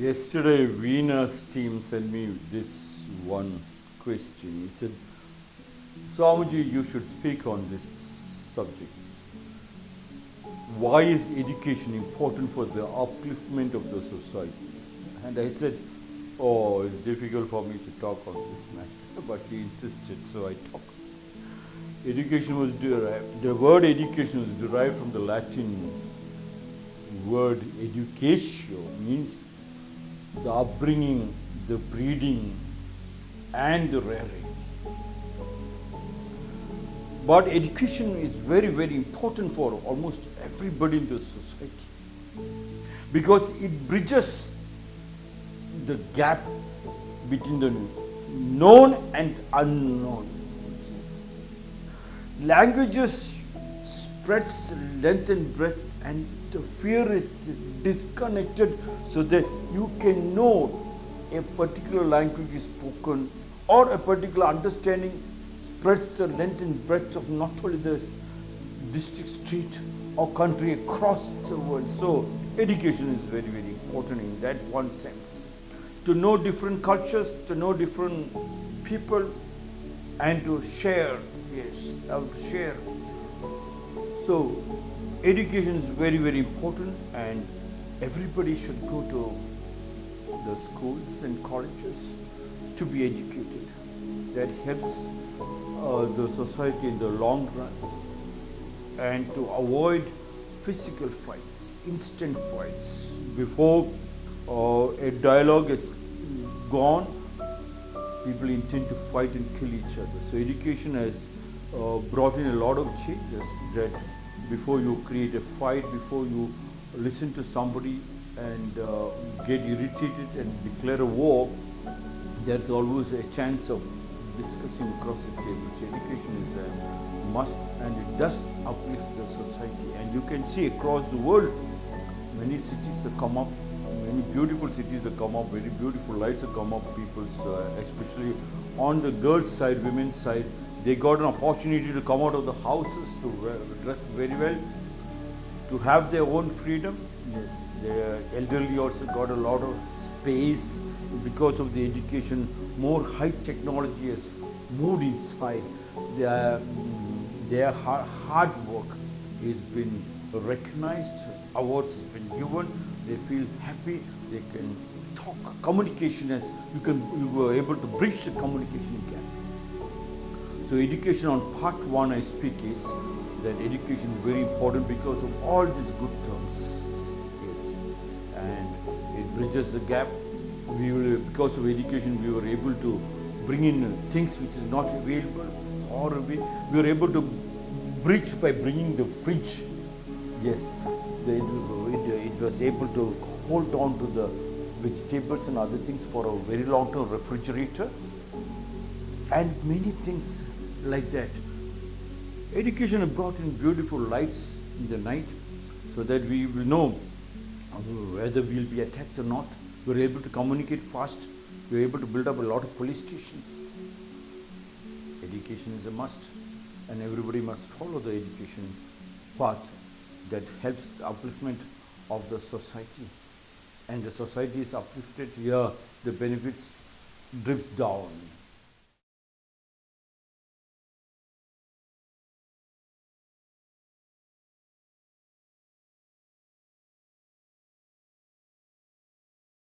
Yesterday, Venus team sent me this one question. He said, Swamiji, you should speak on this subject. Why is education important for the upliftment of the society? And I said, Oh, it's difficult for me to talk on this matter. But she insisted, so I talked. Education was derived, the word education was derived from the Latin word educatio, means the upbringing, the breeding, and the rearing. But education is very, very important for almost everybody in the society because it bridges the gap between the known and unknown. Languages spreads length and breadth and the fear is disconnected so that you can know a particular language is spoken or a particular understanding spreads the length and breadth of not only the district, street or country across the world. So education is very, very important in that one sense. To know different cultures, to know different people and to share, yes, to share. So education is very, very important and everybody should go to the schools and colleges to be educated. That helps uh, the society in the long run and to avoid physical fights, instant fights. Before uh, a dialogue is gone, people intend to fight and kill each other. So education has uh, brought in a lot of changes that before you create a fight, before you listen to somebody and uh, get irritated and declare a war, there's always a chance of discussing across the table. So education is a must and it does uplift the society. And you can see across the world, many cities have come up, many beautiful cities have come up, very beautiful lights have come up, people's, uh, especially on the girls' side, women's side, they got an opportunity to come out of the houses to dress very well, to have their own freedom. Yes, the elderly also got a lot of space because of the education. More high technology has moved inside. Their, their hard work has been recognized, awards has been given. They feel happy. They can talk. Communication as you can you were able to bridge the communication gap. So education on part one I speak is that education is very important because of all these good terms. Yes. And it bridges the gap. We will, because of education, we were able to bring in things which is not available far away. We were able to bridge by bringing the fridge. Yes, the, it, it was able to hold on to the vegetables and other things for a very long term refrigerator and many things like that. Education brought in beautiful lights in the night so that we will know whether we will be attacked or not. We are able to communicate fast. We are able to build up a lot of police stations. Education is a must and everybody must follow the education path that helps the upliftment of the society. And the society is uplifted here, the benefits drips down.